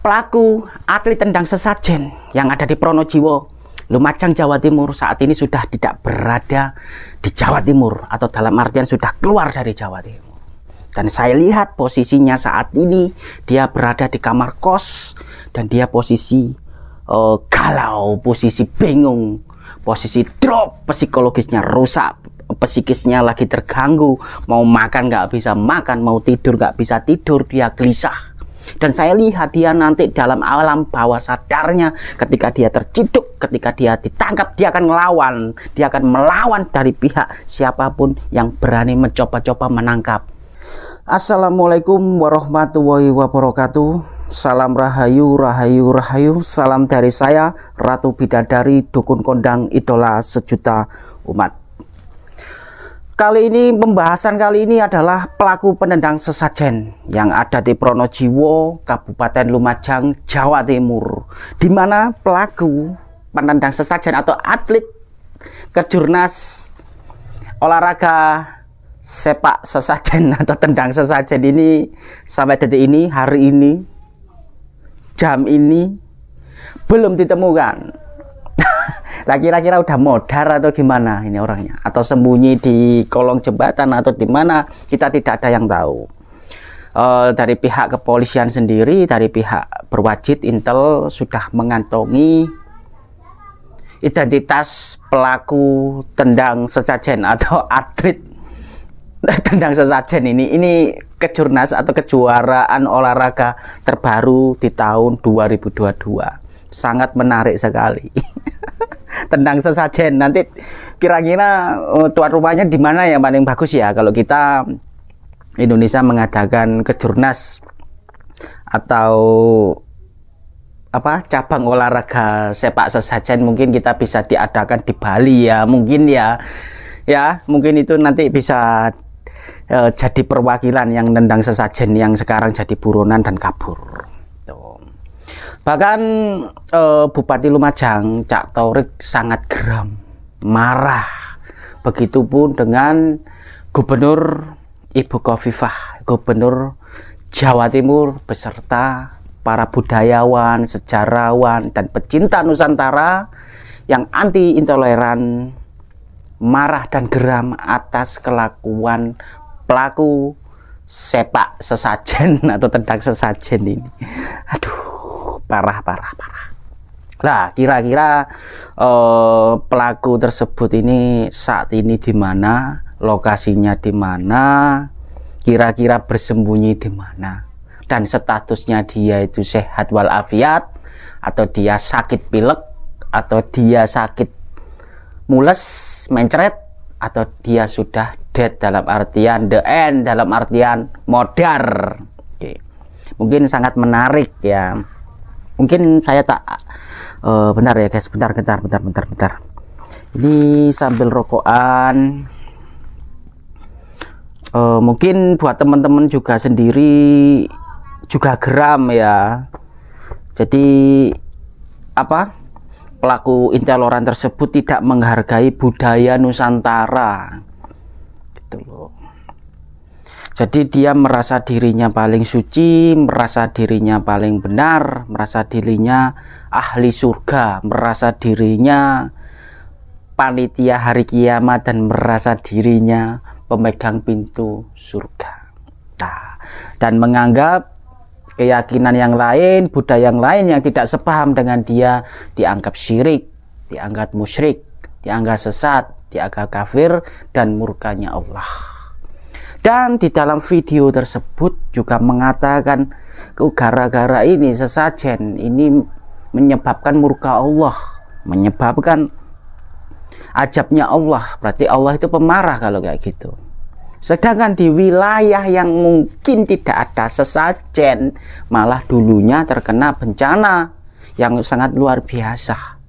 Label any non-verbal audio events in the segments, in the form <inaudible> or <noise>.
pelaku atlet tendang sesajen yang ada di Pronojiwo, Lumajang, Jawa Timur saat ini sudah tidak berada di Jawa Timur atau dalam artian sudah keluar dari Jawa Timur. Dan saya lihat posisinya saat ini dia berada di kamar kos dan dia posisi uh, galau, posisi bingung, posisi drop, psikologisnya rusak, psikisnya lagi terganggu, mau makan nggak bisa makan, mau tidur nggak bisa tidur, dia gelisah dan saya lihat dia nanti dalam alam bawah sadarnya ketika dia terciduk, ketika dia ditangkap, dia akan melawan. Dia akan melawan dari pihak siapa pun yang berani mencoba-coba menangkap. Assalamualaikum warahmatullahi wabarakatuh. Salam rahayu, rahayu, rahayu. Salam dari saya, Ratu Bidadari, Dukun Kondang, Idola Sejuta Umat. Kali ini pembahasan kali ini adalah pelaku penendang sesajen yang ada di Pronojiwo, Kabupaten Lumajang, Jawa Timur. Di mana pelaku penendang sesajen atau atlet kejurnas olahraga sepak sesajen <laughs> atau tendang sesajen ini sampai detik ini hari ini jam ini belum ditemukan lah kira-kira udah modar atau gimana ini orangnya? Atau sembunyi di kolong jembatan atau di mana? Kita tidak ada yang tahu. Uh, dari pihak kepolisian sendiri, dari pihak berwajib Intel sudah mengantongi identitas pelaku tendang sesajen atau <laughs> atlet tendang sesajen ini. Ini kejurnas atau kejuaraan olahraga terbaru di tahun 2022. Sangat menarik sekali. <laughs> tendang sesajen. Nanti kira-kira uh, tuan rumahnya di mana yang paling bagus ya? Kalau kita Indonesia mengadakan kejurnas atau apa cabang olahraga sepak sesajen mungkin kita bisa diadakan di Bali ya mungkin ya. Ya mungkin itu nanti bisa uh, jadi perwakilan yang nendang sesajen yang sekarang jadi buronan dan kabur Bahkan eh, Bupati Lumajang Cak Taurik sangat geram, marah. Begitupun dengan Gubernur Ibu Kofifah, Gubernur Jawa Timur beserta para budayawan, sejarawan, dan pecinta Nusantara yang anti intoleran marah dan geram atas kelakuan pelaku sepak sesajen <laughs> atau tendang sesajen ini. Aduh parah parah parah Nah, kira-kira eh, pelaku tersebut ini saat ini di mana, lokasinya di mana, kira-kira bersembunyi di mana, dan statusnya dia itu sehat walafiat, atau dia sakit pilek, atau dia sakit mules, mencret, atau dia sudah dead dalam artian the end, dalam artian modar. Oke. Mungkin sangat menarik ya mungkin saya tak uh, bentar ya guys. Bentar bentar bentar bentar bentar. Ini sambil rokokan. Uh, mungkin buat teman-teman juga sendiri juga geram ya. Jadi apa pelaku intoleran tersebut tidak menghargai budaya Nusantara. Gitu loh jadi dia merasa dirinya paling suci, merasa dirinya paling benar, merasa dirinya ahli surga, merasa dirinya panitia hari kiamat dan merasa dirinya pemegang pintu surga. Nah, dan menganggap keyakinan yang lain, budaya yang lain yang tidak sepaham dengan dia dianggap syirik, dianggap musyrik, dianggap sesat, dianggap kafir dan murkanya Allah. Dan di dalam video tersebut juga mengatakan gara-gara ini sesajen ini menyebabkan murka Allah, menyebabkan ajabnya Allah. Berarti Allah itu pemarah kalau kayak gitu. Sedangkan di wilayah yang mungkin tidak ada sesajen, malah dulunya terkena bencana yang sangat luar biasa.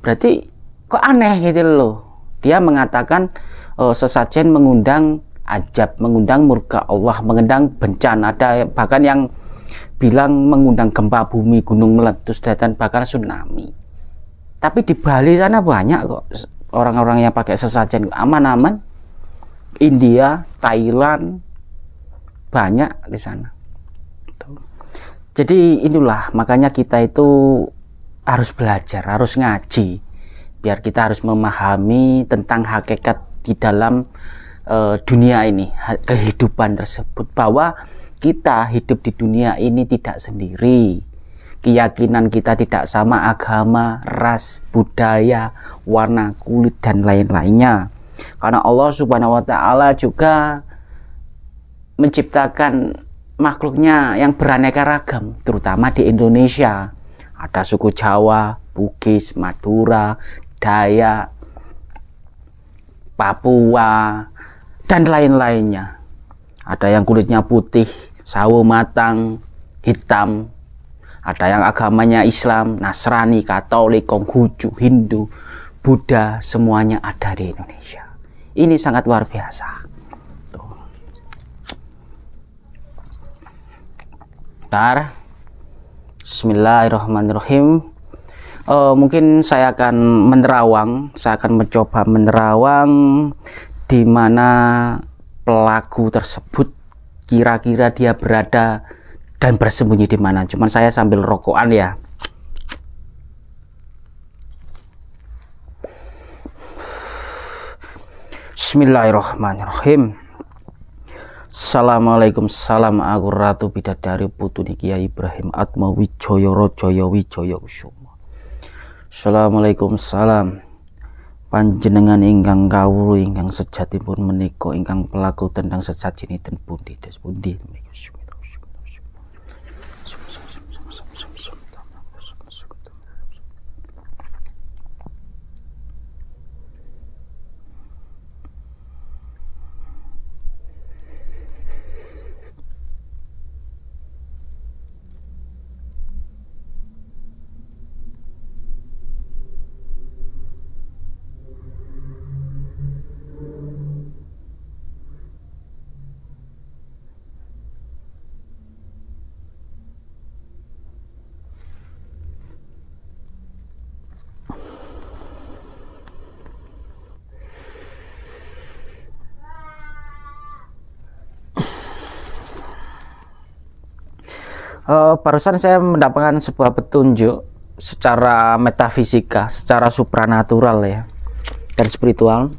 Berarti kok aneh gitu loh. Dia mengatakan oh, sesajen mengundang ajab, mengundang murka Allah, mengundang bencana. Ada bahkan yang bilang mengundang gempa bumi, gunung meletus, dan bahkan tsunami. Tapi di Bali sana banyak kok orang-orang yang pakai sesajen aman-aman. India, Thailand, banyak di sana. jadi inilah makanya kita itu harus belajar harus ngaji biar kita harus memahami tentang hakikat di dalam uh, dunia ini kehidupan tersebut bahwa kita hidup di dunia ini tidak sendiri keyakinan kita tidak sama agama, ras, budaya, warna kulit dan lain-lainnya. Karena Allah Subhanahu wa taala juga menciptakan makhluknya yang beraneka ragam, terutama di Indonesia. Ada suku Jawa, Bugis, Madura, Dayak, Papua, dan lain-lainnya. Ada yang kulitnya putih, sawo matang, hitam, ada yang agamanya Islam, Nasrani, Katolik, Konghucu, Hindu, Buddha, semuanya ada di Indonesia. Ini sangat luar biasa. Bentar. Bismillahirrahmanirrahim. Uh, mungkin saya akan menerawang, saya akan mencoba menerawang di mana pelaku tersebut kira-kira dia berada dan bersembunyi di mana. Cuman saya sambil rokokan ya. Bismillahirrahmanirrahim. Assalamualaikum salam aku ratu bidadari putuni Kiai Ibrahim Atma Wijoyo Rojoyo Wijoyo. Assalamualaikum salam panjenengan ingkang kawulu ingkang sejatipun menika ingkang pelaku tentang sesajinipun pundi des pundi uh, barusan saya mendapatkan sebuah petunjuk secara metafisika, secara supranatural ya dan spiritual.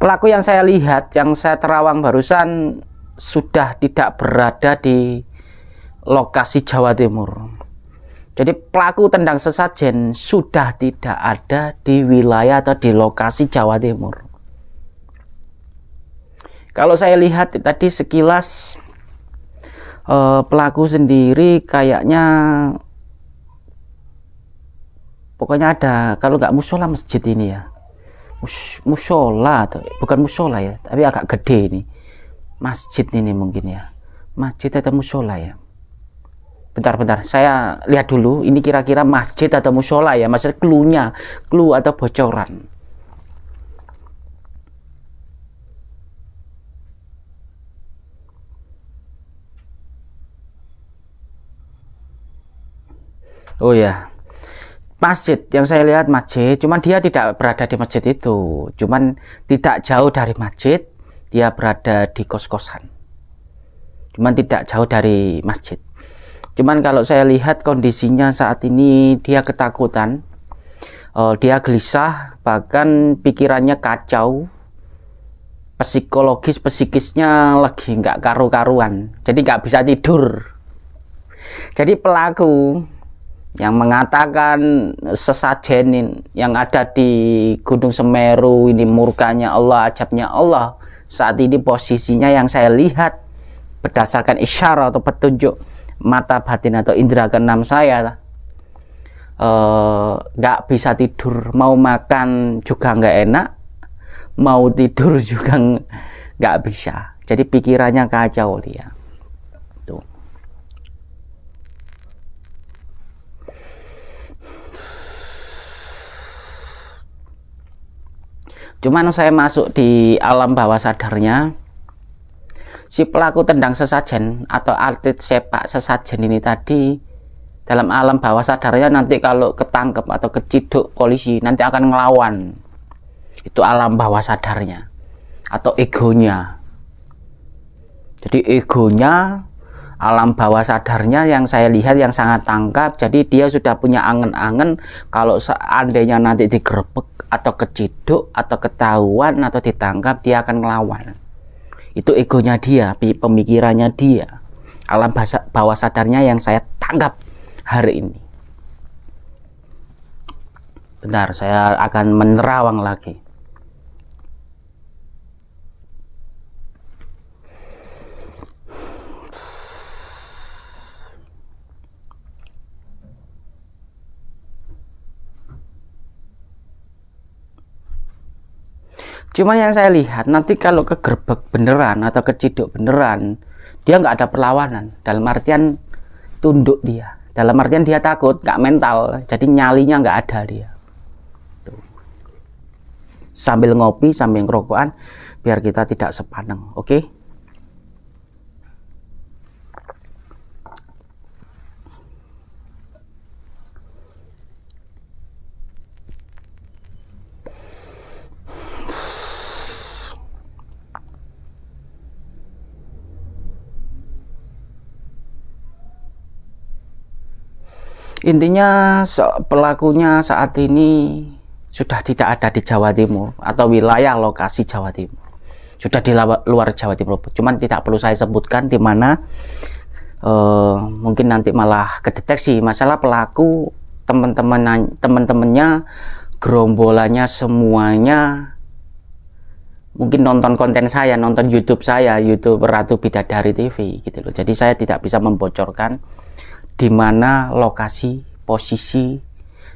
Pelaku yang saya lihat, yang saya terawang barusan sudah tidak berada di lokasi Jawa Timur. Jadi pelaku tendang sesajen sudah tidak ada di wilayah atau di lokasi Jawa Timur. Kalau saya lihat tadi sekilas uh, pelaku sendiri kayaknya pokoknya ada kalau nggak musola masjid ini ya. Mus, musola bukan musola ya tapi agak gede ini. Masjid ini mungkin ya. Masjid atau musola ya? Bentar-bentar saya lihat dulu ini kira-kira masjid atau musola ya? Maksudnya klunya clue atau bocoran Oh ya, masjid yang saya lihat masjid, cuman dia tidak berada di masjid itu, cuman tidak jauh dari masjid, dia berada di kos-kosan, cuman tidak jauh dari masjid. Cuman kalau saya lihat kondisinya saat ini dia ketakutan, uh, dia gelisah, bahkan pikirannya kacau, psikologis psikisnya lagi nggak karu-karuan, jadi nggak bisa tidur. Jadi pelaku yang mengatakan sesajen yang ada di Gunung Semeru ini murkanya Allah, ajabnya Allah. Saat ini posisinya yang saya lihat berdasarkan isyarat atau petunjuk mata batin atau indera keenam saya eh, nggak uh, bisa tidur, mau makan juga nggak enak, mau tidur <laughs> juga nggak bisa. Jadi pikirannya kacau dia. Cuman saya masuk di alam bawah sadarnya, si pelaku tendang sesajen atau atlet sepak sesajen ini tadi dalam alam bawah sadarnya nanti kalau ketangkep atau keciduk polisi nanti akan ngelawan. Itu alam bawah sadarnya atau egonya. jadi egonya alam bawah sadarnya yang saya lihat yang sangat tangkap jadi dia sudah punya angen-angen kalau seandainya nanti digerebek atau keciduk atau ketahuan atau ditangkap dia akan melawan itu egonya dia pemikirannya dia. Alam bawah sadarnya yang saya tangkap hari ini. Bentar saya akan menerawang lagi Cuma yang saya lihat nanti kalau kegerbek beneran atau keciduk beneran, dia nggak ada perlawanan. Dalam artian tunduk dia. Dalam artian dia takut, nggak mental. Jadi nyalinya nggak ada dia. Tuh. Sambil ngopi, sambil ngerokokan, biar kita tidak sepaneng. Oke? Okay? Intinya pelakunya saat ini sudah tidak ada di Jawa Timur atau wilayah lokasi Jawa Timur. Sudah di luar Jawa Timur. Cuman tidak perlu saya sebutkan di mana uh, mungkin nanti malah kedeteksi masalah pelaku teman-teman teman-temannya gerombolannya semuanya mungkin nonton konten saya nonton YouTube saya YouTube Ratu Bidadari TV gitu loh jadi saya tidak bisa membocorkan di mana lokasi posisi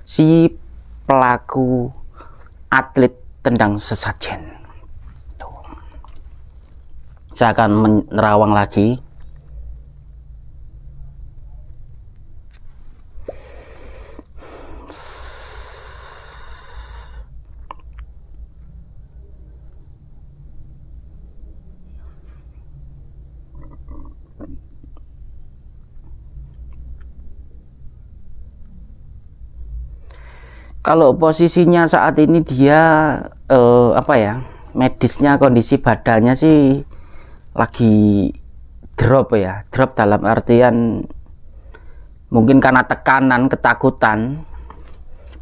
si pelaku atlet tendang sesajen. Tuh. Saya akan menerawang lagi kalau posisinya saat ini dia eh, apa ya medisnya kondisi badannya sih lagi drop ya drop dalam artian mungkin karena tekanan ketakutan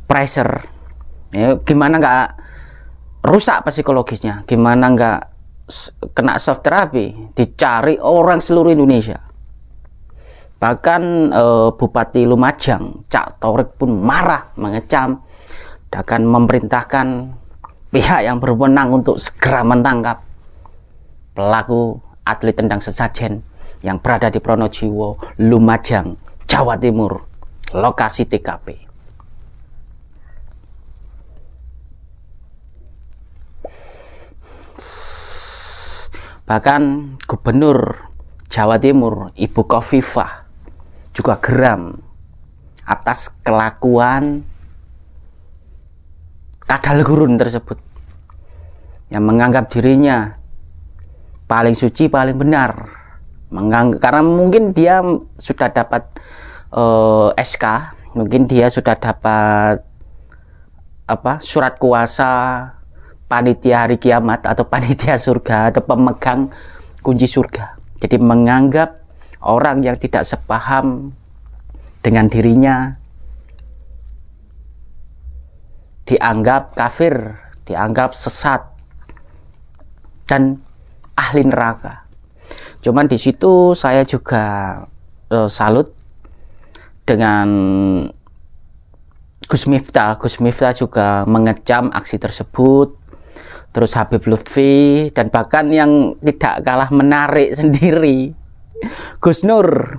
pressure. Ya, gimana nggak rusak psikologisnya? Gimana nggak kena soft terapi dicari orang seluruh Indonesia. Bahkan eh, Bupati Lumajang Cak Torik pun marah mengecam akan memerintahkan pihak yang berwenang untuk segera menangkap pelaku atlet tendang sesajen yang berada di Pronojiwo, Lumajang, Jawa Timur, lokasi TKP. Bahkan Gubernur Jawa Timur, Ibu Kofifah, juga geram atas kelakuan kadal gurun tersebut yang menganggap dirinya paling suci paling benar. Menganggap, karena mungkin dia sudah dapat uh, eh, SK mungkin dia sudah dapat apa surat kuasa panitia hari kiamat atau panitia surga atau pemegang kunci surga. Jadi menganggap orang yang tidak sepaham dengan dirinya dianggap kafir, dianggap sesat dan ahli neraka. Cuman di situ saya juga uh, salut dengan Gus Miftah. Gus Miftah juga mengecam aksi tersebut. Terus Habib Lutfi dan bahkan yang tidak kalah menarik <laughs> sendiri Gus Nur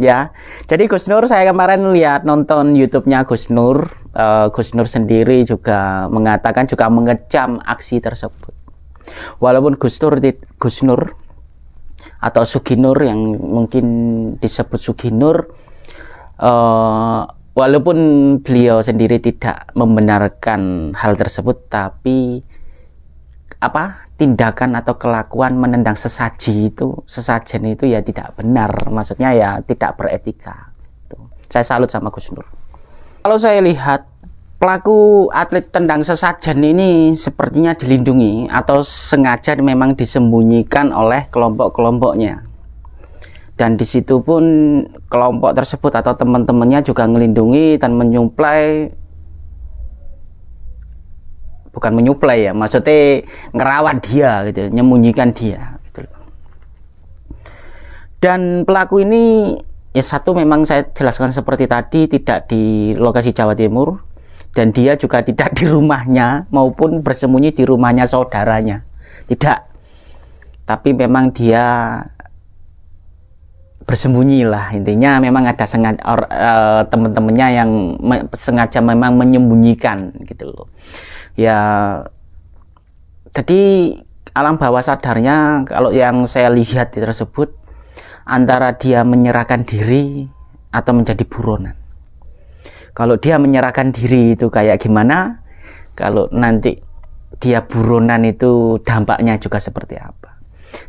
ya jadi Gus Nur saya kemarin lihat nonton YouTube-nya Gus Nur uh, Gus Nur sendiri juga mengatakan juga mengecam aksi tersebut. Walaupun Gus Nur Gus Nur atau Suginur yang mungkin disebut Suginur uh, walaupun beliau sendiri tidak membenarkan hal tersebut tapi apa tindakan atau kelakuan menendang sesaji itu sesajen itu ya tidak benar. Maksudnya ya tidak beretika. Saya salut sama Gus Nur kalau saya lihat pelaku atlet tendang sesajen ini sepertinya dilindungi atau sengaja memang disembunyikan oleh kelompok-kelompoknya. Dan di situ pun kelompok tersebut atau teman-temannya juga melindungi dan menyuplai. Bukan menyuplai ya maksudnya ngerawat dia gitu menyembunyikan dia gitu dan pelaku ini ya satu memang saya jelaskan seperti tadi tidak di lokasi Jawa Timur dan dia juga <laughs> tidak di rumahnya maupun bersembunyi di rumahnya saudaranya. Tidak. Tapi memang dia bersembunyi lah intinya memang ada sengaja uh, teman-temannya yang me, sengaja memang menyembunyikan gitu loh. Ya jadi alam bawah sadarnya kalau yang saya lihat tersebut antara dia menyerahkan diri atau menjadi buronan. Kalau dia menyerahkan diri itu kayak gimana? Kalau nanti dia buronan itu dampaknya juga seperti apa?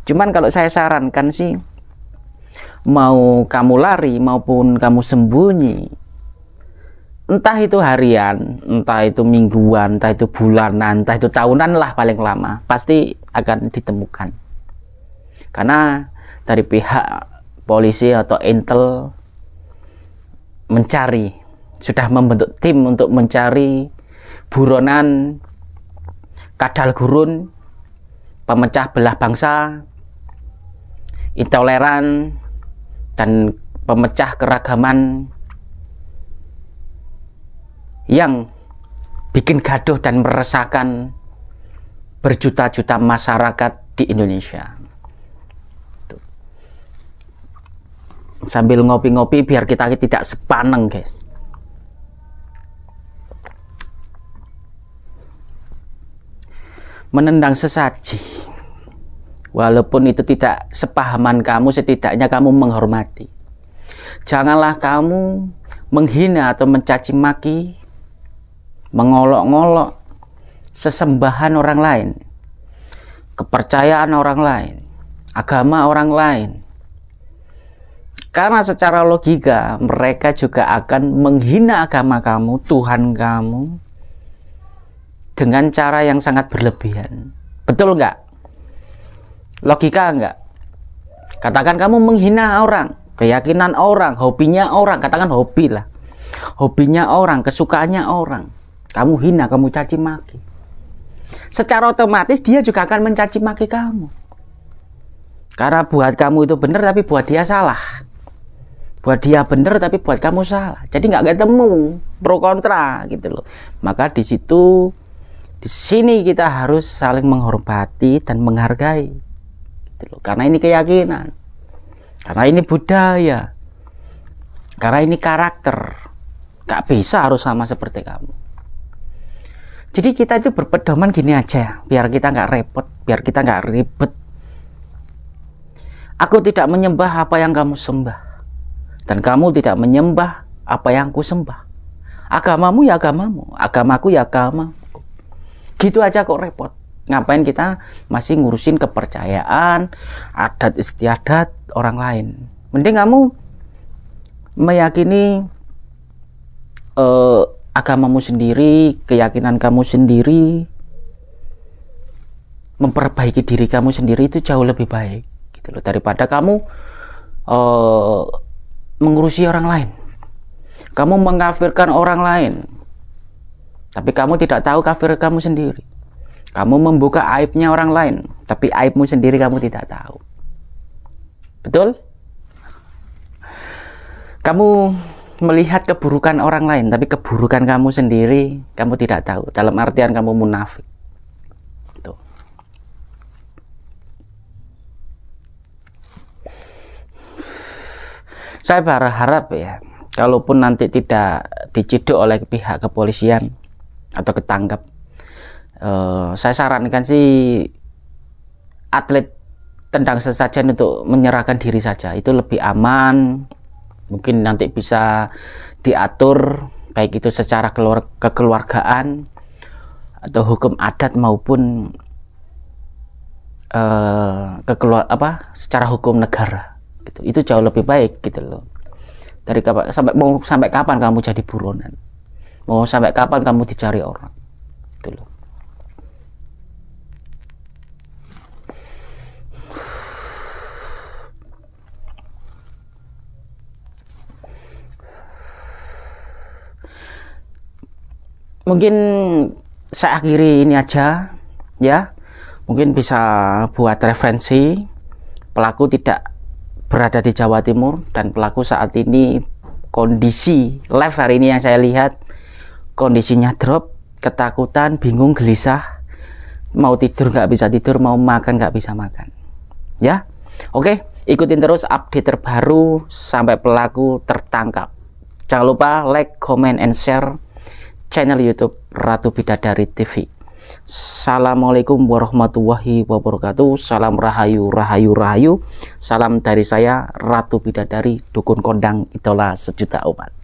Cuman kalau saya sarankan sih mau kamu lari maupun kamu sembunyi entah itu harian entah itu mingguan entah itu bulanan entah itu tahunan lah paling lama pasti akan ditemukan. Karena dari pihak polisi atau intel mencari sudah membentuk tim untuk mencari buronan kadal gurun pemecah belah bangsa intoleran dan pemecah keragaman yang bikin gaduh dan meresahkan berjuta-juta masyarakat di Indonesia. Sambil ngopi-ngopi biar kita tidak sepaneng, guys. menendang sesaji walaupun itu tidak sepahaman kamu setidaknya kamu menghormati janganlah kamu menghina atau mencaci maki mengolok-ngolok sesembahan orang lain kepercayaan orang lain agama orang lain karena secara logika mereka juga akan menghina agama kamu, Tuhan kamu, dengan cara yang sangat berlebihan. Betul nggak? Logika nggak? Katakan kamu menghina orang, keyakinan orang, hobinya orang, katakan hobi lah. Hobinya orang, kesukaannya orang. Kamu hina, kamu caci maki. Secara otomatis dia juga akan mencaci maki kamu. Karena buat kamu itu benar tapi buat dia salah. Buat dia benar tapi buat kamu salah. Jadi nggak ketemu pro kontra gitu loh. Maka di situ di sini kita harus saling menghormati dan menghargai. Gitu loh. Karena ini keyakinan. Karena ini budaya. Karena ini karakter. Gak bisa harus sama seperti kamu. Jadi kita itu berpedoman gini aja, biar kita nggak repot, biar kita nggak ribet. Aku tidak menyembah apa yang kamu sembah, dan kamu tidak menyembah apa yang ku sembah. Agamamu ya agamamu, agamaku ya agamamu. Gitu aja kok repot. Ngapain kita masih ngurusin kepercayaan adat istiadat orang lain? Mending kamu meyakini uh, agamamu sendiri keyakinan kamu sendiri. Memperbaiki diri kamu sendiri itu jauh lebih baik gitu loh. Daripada kamu uh, mengurusi orang lain kamu mengkafirkan orang lain tapi kamu tidak tahu kafir kamu sendiri. Kamu membuka aibnya orang lain, tapi aibmu sendiri kamu tidak tahu. Betul? Kamu melihat keburukan orang lain, tapi keburukan kamu sendiri kamu tidak tahu. Dalam artian kamu munafik. Saya berharap ya, kalaupun nanti tidak diciduk oleh pihak kepolisian, atau ketangkap uh, saya sarankan sih atlet tendang sesajen untuk menyerahkan diri saja. Itu lebih aman mungkin nanti bisa diatur baik itu secara keluar kekeluargaan atau hukum adat maupun uh, kekeluar apa secara hukum negara gitu. Itu jauh lebih baik gitu loh. Dari kapan sampai mau sampai kapan kamu jadi buronan? Mau sampai kapan kamu dicari orang? Itu loh. Mungkin saya akhiri ini aja ya. Mungkin bisa buat referensi. Pelaku tidak berada di Jawa Timur dan pelaku saat ini kondisi live hari ini yang saya lihat kondisinya drop ketakutan bingung gelisah. Mau tidur nggak bisa tidur mau makan nggak bisa makan. Ya oke ikutin terus update terbaru sampai pelaku tertangkap. Jangan lupa like comment and share channel YouTube Ratu Bidadari TV. Assalamualaikum warahmatullahi wabarakatuh. Salam rahayu, rahayu, rahayu. Salam dari saya Ratu Bidadari, Dukun Kondang Itola Sejuta Umat.